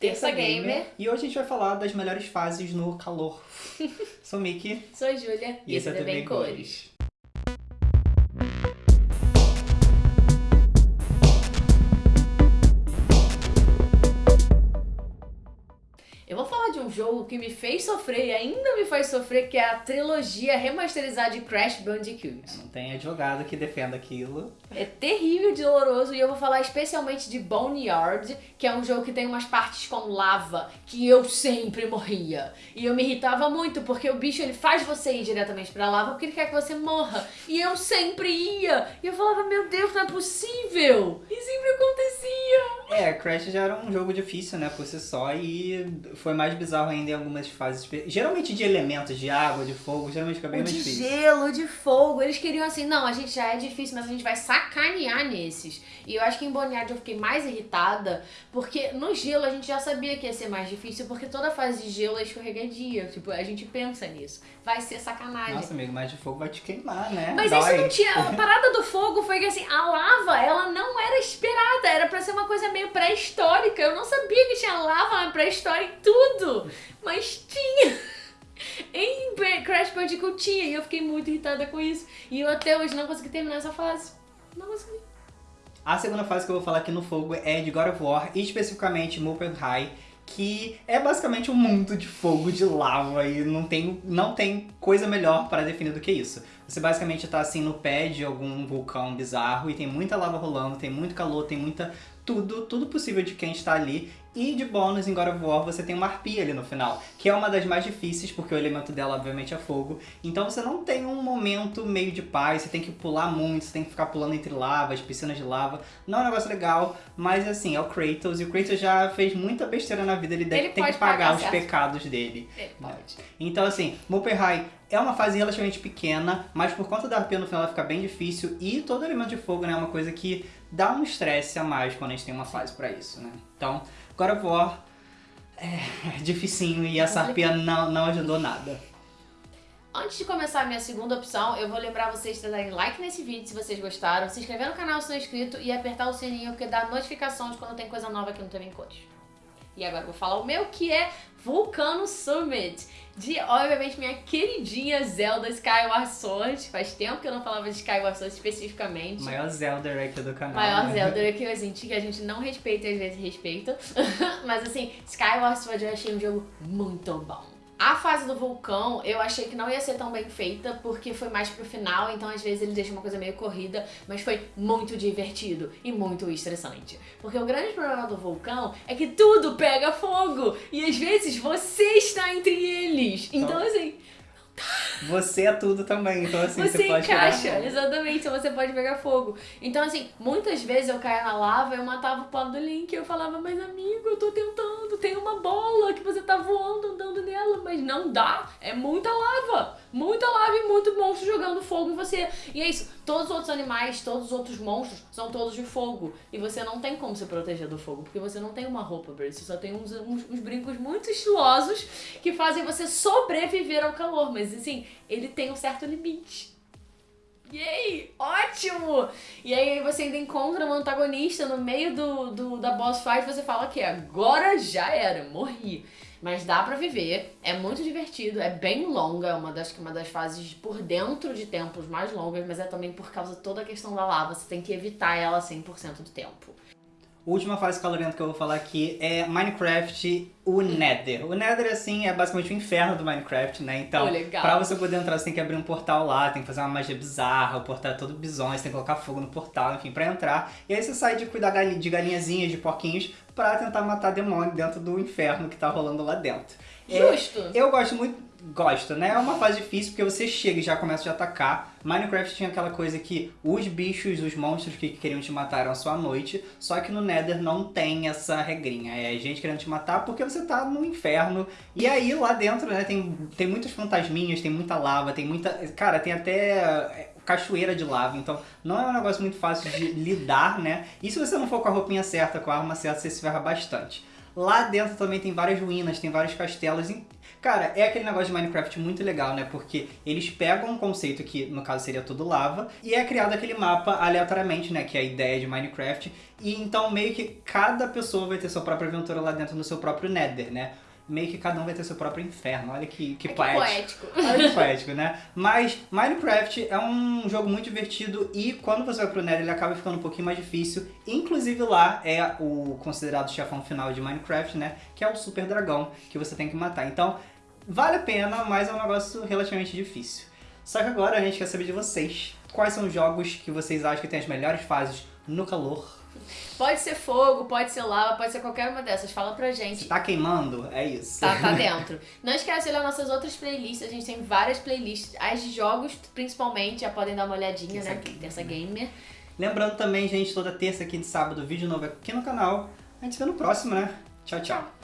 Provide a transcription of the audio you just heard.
Terça Gamer. E hoje a gente vai falar das melhores fases no calor. Sou Miki. Sou a Júlia. E esse é também Cores. Eu que me fez sofrer e ainda me faz sofrer, que é a trilogia remasterizada de Crash Bandicoot. Não tem advogado que defenda aquilo. É terrível doloroso e eu vou falar especialmente de Boneyard, que é um jogo que tem umas partes com lava que eu sempre morria. E eu me irritava muito porque o bicho ele faz você ir diretamente pra lava porque ele quer que você morra. E eu sempre ia. E eu falava, meu Deus, não é possível. E sempre acontecia. É, Crash já era um jogo difícil, né, por si só e foi mais bizarro ainda algumas fases. Geralmente de elementos, de água, de fogo, geralmente fica bem o mais de difícil. gelo, de fogo. Eles queriam assim, não, a gente já é difícil, mas a gente vai sacanear nesses. E eu acho que em Boneyard eu fiquei mais irritada, porque no gelo a gente já sabia que ia ser mais difícil, porque toda fase de gelo é escorregadia. Tipo, a gente pensa nisso. Vai ser sacanagem. Nossa, amigo, mas de fogo vai te queimar, né? Mas Dói. isso não tinha. A parada do fogo foi que assim, a lava, ela não era esperada. Era pra ser uma coisa meio pré-histórica. Eu não sabia que tinha lava pré-história em tudo. Mas tinha. Em Crash Bandicoot tinha. E eu fiquei muito irritada com isso. E eu até hoje não consegui terminar essa fase. Não consegui. A segunda fase que eu vou falar aqui no fogo é de God of War, e especificamente Muspelheim, que é basicamente um mundo de fogo, de lava, e não tem, não tem coisa melhor para definir do que isso. Você basicamente tá assim no pé de algum vulcão bizarro e tem muita lava rolando, tem muito calor, tem muita tudo, tudo possível de quem está ali. E de bônus em God of War você tem uma arpia ali no final, que é uma das mais difíceis, porque o elemento dela obviamente é fogo. Então você não tem um momento meio de paz, você tem que pular muito, você tem que ficar pulando entre lavas, piscinas de lava. Não é um negócio legal, mas assim, é o Kratos, e o Kratos já fez muita besteira na vida, ele, deve, Ele tem que pagar, pagar os certo. pecados dele. Ele pode. Então assim, Muspelheim é uma fase relativamente pequena, mas por conta da arpia no final ela fica bem difícil e todo elemento de fogo né, é uma coisa que dá um estresse a mais quando a gente tem uma fase pra isso, né? Então, God of War é, é dificinho e essa arpia não, não ajudou nada. Antes de começar a minha segunda opção, eu vou lembrar vocês de darem like nesse vídeo se vocês gostaram, se inscrever no canal se não é inscrito e apertar o sininho porque dá notificação de quando tem coisa nova aqui no TV em Cores. E agora eu vou falar o meu que é Vulcano Summit, de obviamente minha queridinha Zelda Skyward Sword. Faz tempo que eu não falava de Skyward Sword especificamente. Maior Zelda aqui do canal. Maior né? Zelda que a gente, que a gente não respeita e às vezes respeita. Mas assim, Skyward Sword eu achei um jogo muito bom. A fase do vulcão eu achei que não ia ser tão bem feita porque foi mais pro final, então às vezes ele deixa uma coisa meio corrida, mas foi muito divertido e muito estressante. Porque o grande problema do vulcão é que tudo pega fogo e às vezes você está entre eles. Então Então, assim, Você é tudo também, então assim, você, você pode encaixa, exatamente, então você pode pegar fogo. Então, assim, muitas vezes eu caía na lava, eu matava o pau do Link, eu falava, mas amigo, eu tô tentando, tem uma bola que você tá voando, andando nela, mas não dá, é muita lava, muita lava e muito monstro jogando fogo em você. E é isso, todos os outros animais, todos os outros monstros são todos de fogo, e você não tem como se proteger do fogo, porque você não tem uma roupa, Bird, você só tem uns, uns, uns brincos muito estilosos que fazem você sobreviver ao calor, mas assim, ele tem um certo limite. Yay! Ótimo! E aí você ainda encontra um antagonista no meio do, do da boss fight e você fala que agora já era, morri. Mas dá pra viver, é muito divertido, é bem longa, é uma das, uma das fases por dentro de tempos mais longas, mas é também por causa toda a questão da lava, você tem que evitar ela 100% do tempo. Última fase calorenta que eu vou falar aqui é Minecraft, o Nether. O Nether, assim, é basicamente o inferno do Minecraft, né? Então, Oh, pra você poder entrar, você tem que abrir um portal lá, tem que fazer uma magia bizarra, o portal é todo bizonho, você tem que colocar fogo no portal, enfim, pra entrar. E aí você sai de cuidar de galinhazinhas, de porquinhos, pra tentar matar demônio dentro do inferno que tá rolando lá dentro. É, Justo! eu gosto muito, gosto, né? É uma fase difícil porque você chega e já começa a atacar. Minecraft tinha aquela coisa que os bichos, os monstros que queriam te matar eram só à noite, só que no Nether não tem essa regrinha. É gente querendo te matar porque você tá no inferno. E aí lá dentro, né, tem, tem muitos fantasminhas, tem muita lava, tem muita. Cara, tem até é, cachoeira de lava, então não é um negócio muito fácil de lidar, né? E se você não for com a roupinha certa, com a arma certa, você se ferra bastante. Lá dentro também tem várias ruínas, tem vários castelos. Cara, é aquele negócio de Minecraft muito legal, né? Porque eles pegam um conceito que, no caso, seria tudo lava, e é criado aquele mapa aleatoriamente, né? Que é a ideia de Minecraft. E então meio que cada pessoa vai ter sua própria aventura lá dentro no seu próprio Nether, né? Meio que cada um vai ter seu próprio inferno. Olha que, que, É que poético. poético. Olha que poético, né? Mas Minecraft é um jogo muito divertido e quando você vai pro Nether ele acaba ficando um pouquinho mais difícil. Inclusive lá é o considerado chefão final de Minecraft, né? Que é o Super Dragão que você tem que matar. Então, vale a pena, mas é um negócio relativamente difícil. Só que agora a gente quer saber de vocês. Quais são os jogos que vocês acham que tem as melhores fases no calor? Pode ser fogo, pode ser lava, pode ser qualquer uma dessas. Fala pra Se gente. tá queimando, é isso. Tá, tá dentro. Não esquece de olhar nossas outras playlists. A gente tem várias playlists. As de jogos, principalmente, já podem dar uma olhadinha, Terça né? Gamer, Terça né? Gamer. Lembrando também, gente, toda terça, quinta e sábado, vídeo novo aqui no canal. A gente se vê no próximo, né? Tchau, tchau.